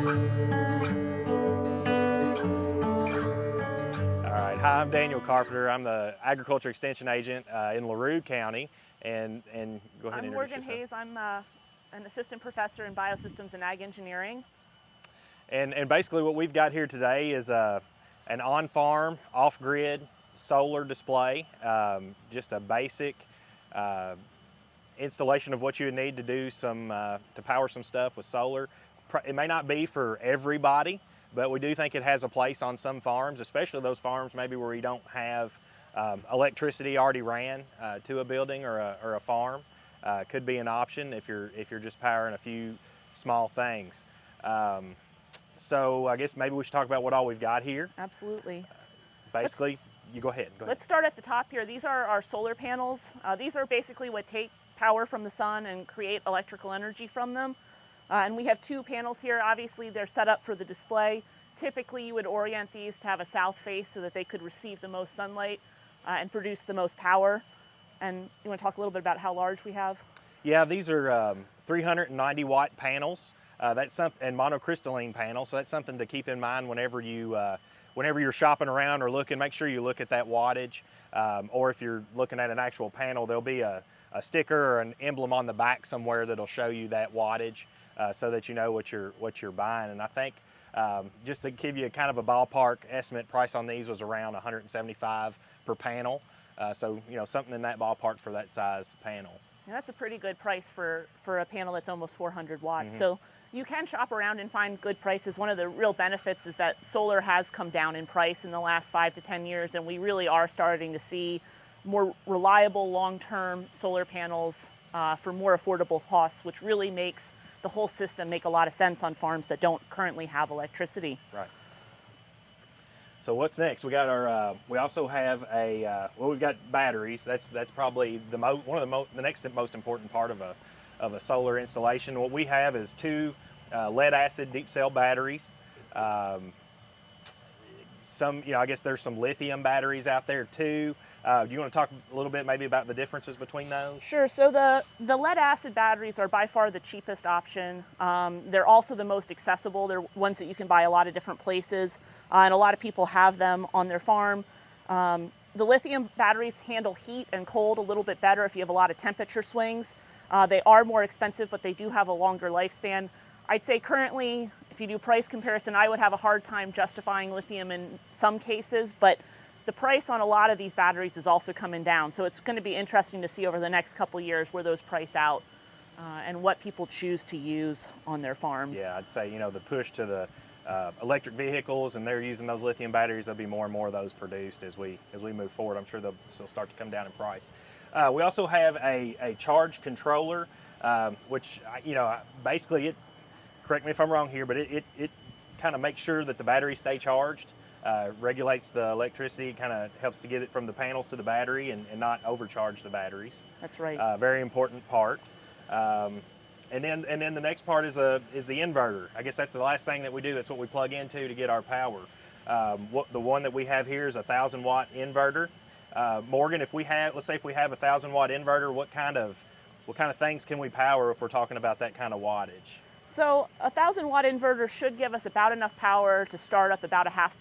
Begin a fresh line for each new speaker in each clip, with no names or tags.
Hi, I'm Daniel Carpenter. I'm the Agriculture Extension Agent uh, in LaRue County. And, and go ahead
I'm
and
Morgan
yourself.
Hayes. I'm uh, an assistant professor in biosystems and ag engineering.
And, and basically what we've got here today is uh, an on-farm, off-grid solar display, um, just a basic uh, installation of what you would need to do some, uh, to power some stuff with solar. It may not be for everybody, but we do think it has a place on some farms, especially those farms maybe where you don't have um, electricity already ran uh, to a building or a, or a farm. Uh, could be an option if you're if you're just powering a few small things. Um, so I guess maybe we should talk about what all we've got here.
Absolutely.
Basically, let's, you go ahead. Go
let's start at the top here. These are our solar panels. Uh, these are basically what take power from the sun and create electrical energy from them. Uh, and we have two panels here. Obviously, they're set up for the display. Typically, you would orient these to have a south face so that they could receive the most sunlight uh, and produce the most power. And you want to talk a little bit about how large we have?
Yeah, these are um, 390 watt panels. Uh, that's something, and monocrystalline panels. So that's something to keep in mind whenever you, uh, whenever you're shopping around or looking. Make sure you look at that wattage, um, or if you're looking at an actual panel, there'll be a, a sticker or an emblem on the back somewhere that'll show you that wattage uh, so that you know what you're what you're buying. And I think um, just to give you a kind of a ballpark estimate, price on these was around 175 per panel. Uh, so you know something in that ballpark for that size panel.
Yeah, that's a pretty good price for for a panel that's almost 400 watts. Mm -hmm. So you can shop around and find good prices. One of the real benefits is that solar has come down in price in the last five to 10 years, and we really are starting to see more reliable long-term solar panels uh, for more affordable costs, which really makes the whole system make a lot of sense on farms that don't currently have electricity.
Right. So what's next? We got our. Uh, we also have a. Uh, well, we've got batteries. That's that's probably the mo one of the most the next most important part of a of a solar installation. What we have is two uh, lead acid deep cell batteries. Um, some, you know, I guess there's some lithium batteries out there too. Uh, do you want to talk a little bit maybe about the differences between those?
Sure. So the, the lead acid batteries are by far the cheapest option. Um, they're also the most accessible. They're ones that you can buy a lot of different places, uh, and a lot of people have them on their farm. Um, the lithium batteries handle heat and cold a little bit better if you have a lot of temperature swings. Uh, they are more expensive, but they do have a longer lifespan. I'd say currently, if you do price comparison, I would have a hard time justifying lithium in some cases, but the price on a lot of these batteries is also coming down. So it's going to be interesting to see over the next couple years where those price out uh, and what people choose to use on their farms.
Yeah, I'd say, you know, the push to the uh, electric vehicles and they're using those lithium batteries, there'll be more and more of those produced as we, as we move forward. I'm sure they'll start to come down in price. Uh, we also have a, a charge controller, um, which, you know, basically it, correct me if I'm wrong here, but it, it, it kind of makes sure that the batteries stay charged uh, regulates the electricity, kind of helps to get it from the panels to the battery and, and not overcharge the batteries.
That's right.
Uh, very important part. Um, and then and then the next part is a is the inverter. I guess that's the last thing that we do. That's what we plug into to get our power. Um, what the one that we have here is a thousand watt inverter. Uh, Morgan, if we have let's say if we have a thousand watt inverter, what kind of what kind of things can we power if we're talking about that kind of wattage?
So a thousand watt inverter should give us about enough power to start up about a half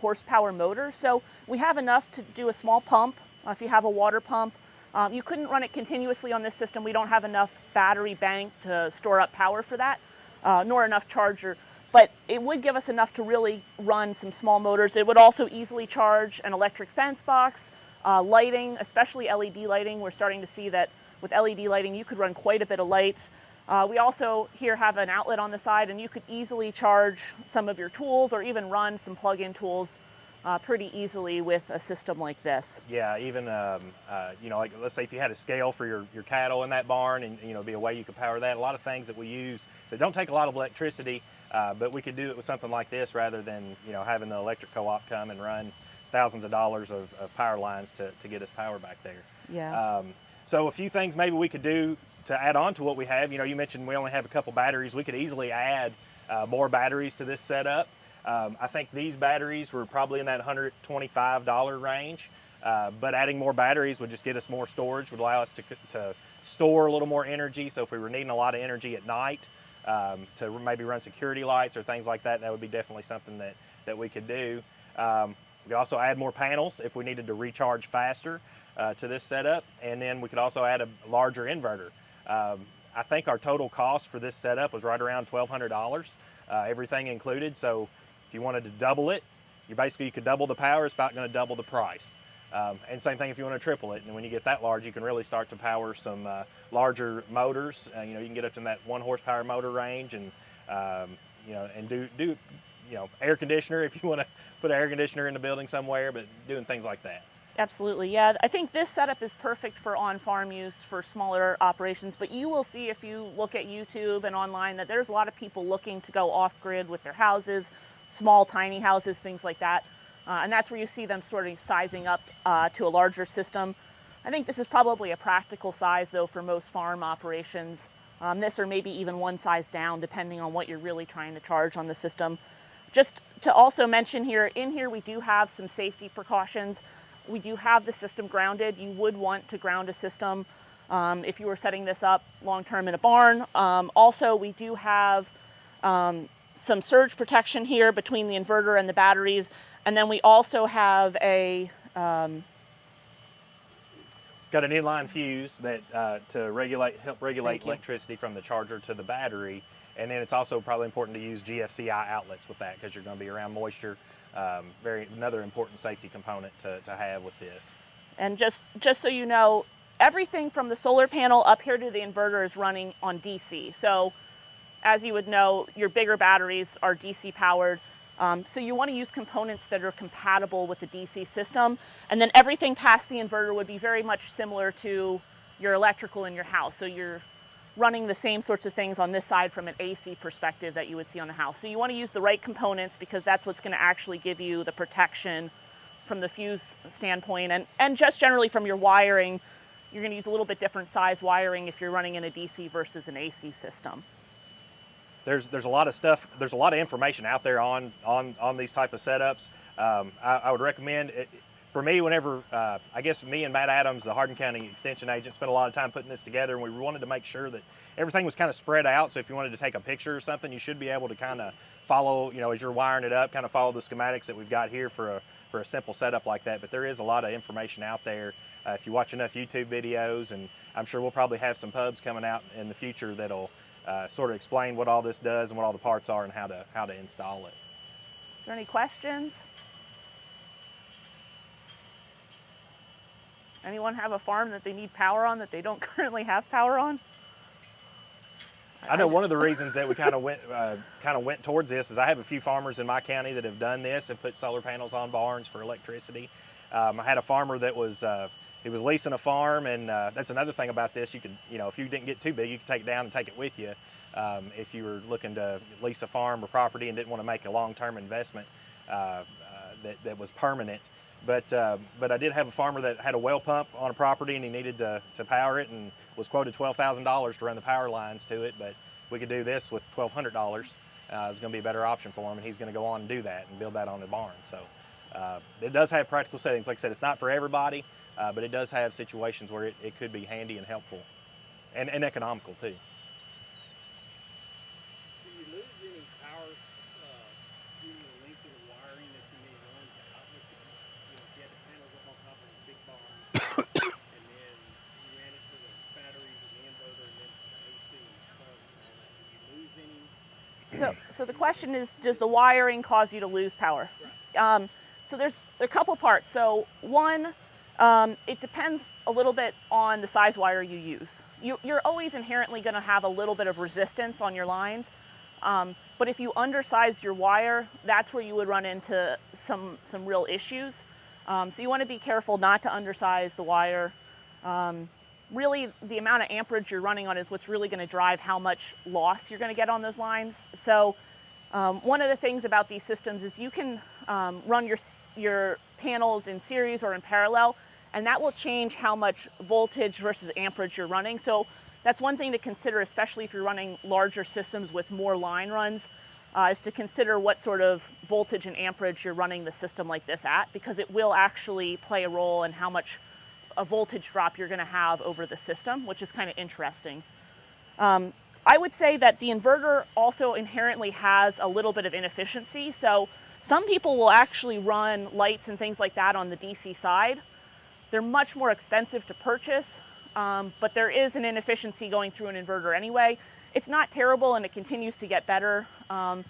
horsepower motor. So we have enough to do a small pump uh, if you have a water pump. Um, you couldn't run it continuously on this system. We don't have enough battery bank to store up power for that, uh, nor enough charger. But it would give us enough to really run some small motors. It would also easily charge an electric fence box, uh, lighting, especially LED lighting. We're starting to see that with LED lighting, you could run quite a bit of lights. Uh, we also here have an outlet on the side and you could easily charge some of your tools or even run some plug-in tools uh, pretty easily with a system like this.
Yeah, even, um, uh, you know, like let's say if you had a scale for your, your cattle in that barn and, you know, be a way you could power that. A lot of things that we use that don't take a lot of electricity, uh, but we could do it with something like this rather than, you know, having the electric co-op come and run thousands of dollars of, of, power lines to, to get us power back there.
Yeah.
Um, so a few things maybe we could do to add on to what we have, you know, you mentioned we only have a couple batteries. We could easily add uh, more batteries to this setup. Um, I think these batteries were probably in that $125 range, uh, but adding more batteries would just get us more storage, would allow us to, to store a little more energy. So if we were needing a lot of energy at night, um, to maybe run security lights or things like that, that would be definitely something that, that we could do. Um, we could also add more panels if we needed to recharge faster uh, to this setup, and then we could also add a larger inverter. Um, I think our total cost for this setup was right around $1,200, uh, everything included. So if you wanted to double it, you basically you could double the power. It's about going to double the price. Um, and same thing if you want to triple it. And when you get that large, you can really start to power some uh, larger motors. Uh, you know, you can get up to that one horsepower motor range, and um, you know, and do do you know air conditioner if you want to put an air conditioner in the building somewhere, but doing things like that.
Absolutely, yeah. I think this setup is perfect for on-farm use for smaller operations, but you will see if you look at YouTube and online that there's a lot of people looking to go off-grid with their houses, small, tiny houses, things like that. Uh, and that's where you see them sort of sizing up uh, to a larger system. I think this is probably a practical size though for most farm operations. Um, this or maybe even one size down depending on what you're really trying to charge on the system. Just to also mention here, in here we do have some safety precautions. We do have the system grounded. You would want to ground a system um, if you were setting this up long term in a barn. Um, also, we do have um, some surge protection here between the inverter and the batteries. And then we also have a um,
got an inline fuse that uh, to regulate help regulate electricity from the charger to the battery. And then it's also probably important to use GFCI outlets with that because you're going to be around moisture. Um, very another important safety component to, to have with this.
And just just so you know, everything from the solar panel up here to the inverter is running on DC. So as you would know, your bigger batteries are DC powered. Um, so you want to use components that are compatible with the DC system. And then everything past the inverter would be very much similar to your electrical in your house. So you're running the same sorts of things on this side from an AC perspective that you would see on the house. So you want to use the right components because that's what's going to actually give you the protection from the fuse standpoint. And, and just generally from your wiring, you're going to use a little bit different size wiring if you're running in a DC versus an AC system
there's there's a lot of stuff. There's a lot of information out there on on on these type of setups. Um, I, I, would recommend. For me, whenever uh, I guess me and Matt Adams, the Hardin County Extension agent, spent a lot of time putting this together, and we wanted to make sure that everything was kind of spread out. So if you wanted to take a picture or something, you should be able to kind of follow, you know, as you're wiring it up, kind of follow the schematics that we've got here for a for a simple setup like that. But there is a lot of information out there. Uh, if you watch enough YouTube videos, and I'm sure we'll probably have some pubs coming out in the future that'll uh, sort of explain what all this does and what all the parts are and how to how to install it.
Is there any questions? Anyone have a farm that they need power on that they don't currently have power on?
I know one of the reasons that we kind of went uh, kind of went towards this is I have a few farmers in my county that have done this and put solar panels on barns for electricity. Um, I had a farmer that was uh, he was leasing a farm, and uh, that's another thing about this. You could, you know, if you didn't get too big, you could take it down and take it with you. Um, if you were looking to lease a farm or property and didn't want to make a long-term investment uh, uh, that, that was permanent. But uh, but I did have a farmer that had a well pump on a property and he needed to, to power it and was quoted twelve thousand dollars to run the power lines to it. But we could do this with twelve hundred dollars. Uh, it's going to be a better option for him, and he's going to go on and do that and build that on the barn. So uh, it does have practical settings. Like I said, it's not for everybody. Uh, but it does have situations where it, it could be handy and helpful and, and economical too.
Can you lose any power uh, due to the length of the wiring that you need to run to outlets? If you, you know, if you had the panels up on top of a big barn and then you ran it to the batteries and the inverter and then the AC and plugs and all that, do you lose any?
So, the question is, does the wiring cause you to lose power? Um, so there's a couple parts. So one, um, it depends a little bit on the size wire you use. You, are always inherently going to have a little bit of resistance on your lines, um, but if you undersize your wire, that's where you would run into some, some real issues. Um, so you want to be careful not to undersize the wire. Um, really, the amount of amperage you're running on is what's really going to drive how much loss you're going to get on those lines. So um, one of the things about these systems is you can um, run your, your panels in series or in parallel and that will change how much voltage versus amperage you're running. So that's one thing to consider, especially if you're running larger systems with more line runs, uh, is to consider what sort of voltage and amperage you're running the system like this at, because it will actually play a role in how much a voltage drop you're going to have over the system, which is kind of interesting. Um, I would say that the inverter also inherently has a little bit of inefficiency. So some people will actually run lights and things like that on the DC side. They're much more expensive to purchase, um, but there is an inefficiency going through an inverter anyway. It's not terrible and it continues to get better. Um,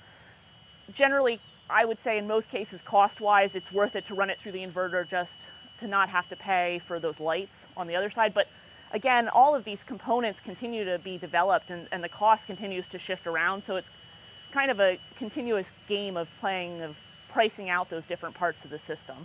generally, I would say in most cases, cost wise, it's worth it to run it through the inverter just to not have to pay for those lights on the other side. But again, all of these components continue to be developed and, and the cost continues to shift around. So it's kind of a continuous game of playing, of pricing out those different parts of the system.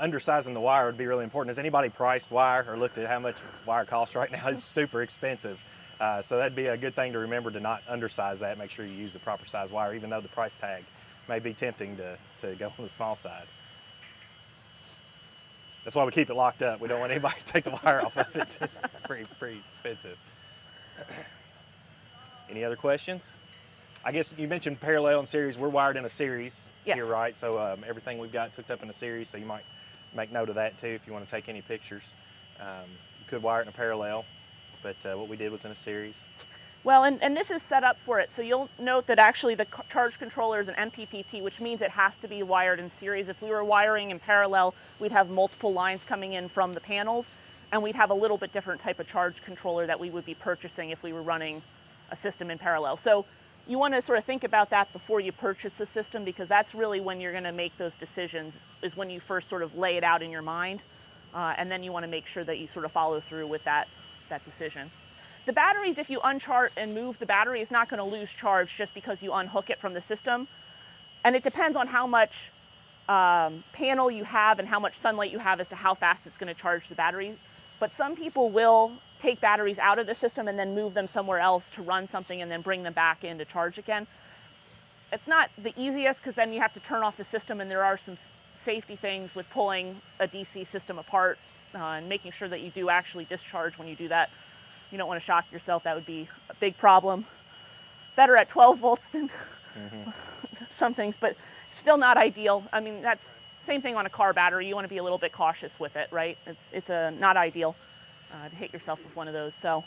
Undersizing the wire would be really important. Has anybody priced wire or looked at how much wire costs right now? It's super expensive. Uh, so that'd be a good thing to remember to not undersize that. Make sure you use the proper size wire, even though the price tag may be tempting to, to go on the small side. That's why we keep it locked up. We don't want anybody to take the wire off of it. It's pretty, pretty expensive. Any other questions? I guess you mentioned parallel and series. We're wired in a series
Yes.
here, right? So um, everything we've got is hooked up in a series. So you might make note of that too if you want to take any pictures. Um, you could wire it in a parallel, but uh, what we did was in a series.
Well, and, and this is set up for it. So you'll note that actually the charge controller is an MPPT, which means it has to be wired in series. If we were wiring in parallel, we'd have multiple lines coming in from the panels, and we'd have a little bit different type of charge controller that we would be purchasing if we were running a system in parallel. So you want to sort of think about that before you purchase the system because that's really when you're going to make those decisions, is when you first sort of lay it out in your mind. Uh, and then you want to make sure that you sort of follow through with that, that decision. The batteries, if you unchart and move the battery, is not going to lose charge just because you unhook it from the system. And it depends on how much um, panel you have and how much sunlight you have as to how fast it's going to charge the battery. But some people will take batteries out of the system and then move them somewhere else to run something and then bring them back in to charge again. It's not the easiest because then you have to turn off the system, and there are some safety things with pulling a DC system apart uh, and making sure that you do actually discharge when you do that. You don't want to shock yourself, that would be a big problem. Better at 12 volts than some things, but still not ideal. I mean, that's same thing on a car battery. You want to be a little bit cautious with it, right? It's it's a not ideal uh, to hit yourself with one of those. So,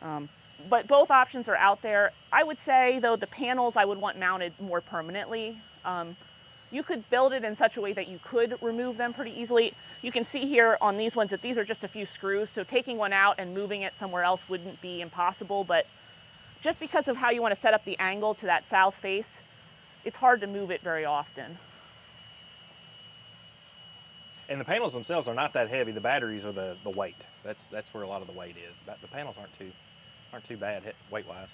um, but both options are out there. I would say though the panels I would want mounted more permanently. Um, you could build it in such a way that you could remove them pretty easily. You can see here on these ones that these are just a few screws, so taking one out and moving it somewhere else wouldn't be impossible, but just because of how you want to set up the angle to that south face, it's hard to move it very often.
And the panels themselves are not that heavy. The batteries are the, the weight. That's that's where a lot of the weight is. But the panels aren't too aren't too bad weight wise.